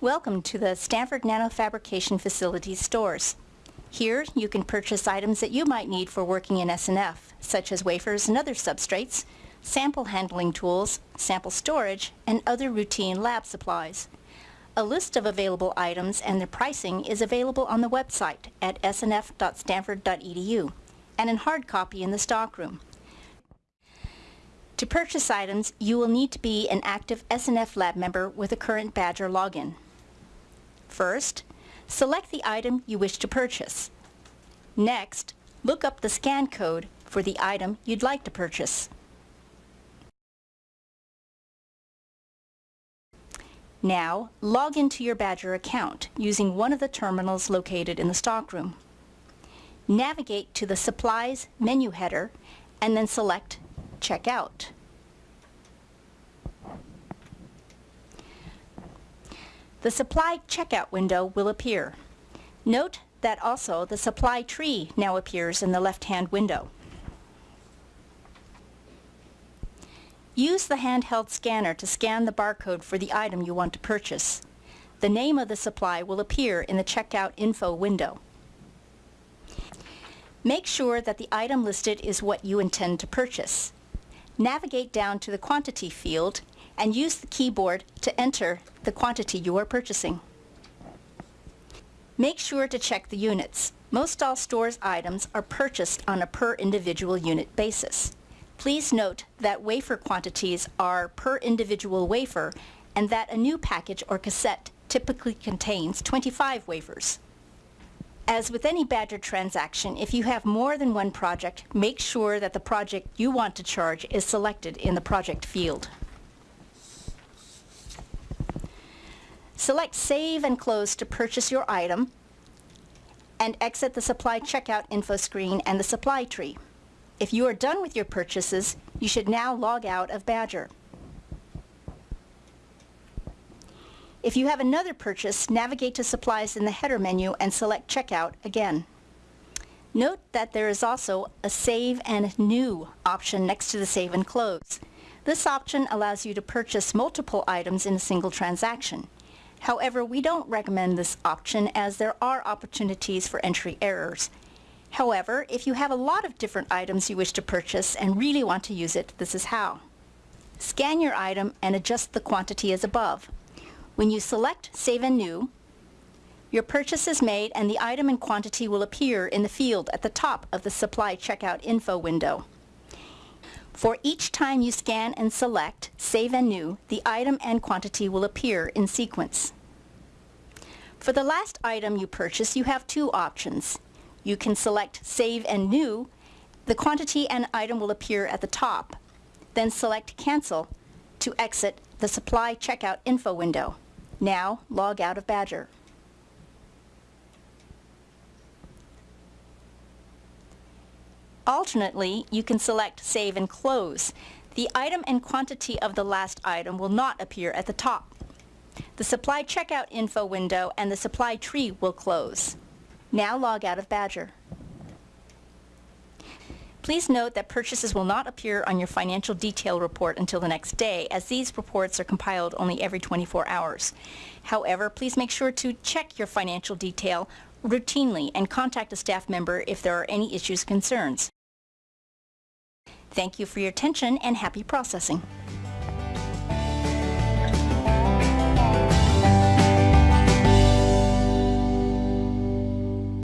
Welcome to the Stanford Nanofabrication Facility stores. Here you can purchase items that you might need for working in SNF, such as wafers and other substrates, sample handling tools, sample storage, and other routine lab supplies. A list of available items and their pricing is available on the website at snf.stanford.edu and in hard copy in the stockroom. To purchase items, you will need to be an active SNF lab member with a current Badger login. First, select the item you wish to purchase. Next, look up the scan code for the item you'd like to purchase. Now, log into your Badger account using one of the terminals located in the stockroom. Navigate to the Supplies menu header and then select Checkout. The Supply Checkout window will appear. Note that also the supply tree now appears in the left-hand window. Use the handheld scanner to scan the barcode for the item you want to purchase. The name of the supply will appear in the Checkout Info window. Make sure that the item listed is what you intend to purchase. Navigate down to the Quantity field and use the keyboard to enter the quantity you are purchasing. Make sure to check the units. Most all stores items are purchased on a per individual unit basis. Please note that wafer quantities are per individual wafer and that a new package or cassette typically contains 25 wafers. As with any Badger transaction, if you have more than one project, make sure that the project you want to charge is selected in the project field. Select Save and Close to purchase your item and exit the Supply Checkout info screen and the supply tree. If you are done with your purchases, you should now log out of Badger. If you have another purchase, navigate to Supplies in the header menu and select Checkout again. Note that there is also a Save and New option next to the Save and Close. This option allows you to purchase multiple items in a single transaction. However, we don't recommend this option as there are opportunities for entry errors. However, if you have a lot of different items you wish to purchase and really want to use it, this is how. Scan your item and adjust the quantity as above. When you select Save and New, your purchase is made and the item and quantity will appear in the field at the top of the Supply Checkout Info window. For each time you scan and select Save and New, the item and quantity will appear in sequence. For the last item you purchase, you have two options. You can select Save and New. The quantity and item will appear at the top. Then select Cancel to exit the Supply Checkout Info window. Now log out of Badger. Alternately, you can select Save and Close. The item and quantity of the last item will not appear at the top. The Supply Checkout Info window and the Supply Tree will close. Now log out of Badger. Please note that purchases will not appear on your financial detail report until the next day, as these reports are compiled only every 24 hours. However, please make sure to check your financial detail routinely and contact a staff member if there are any issues or concerns. Thank you for your attention and happy processing.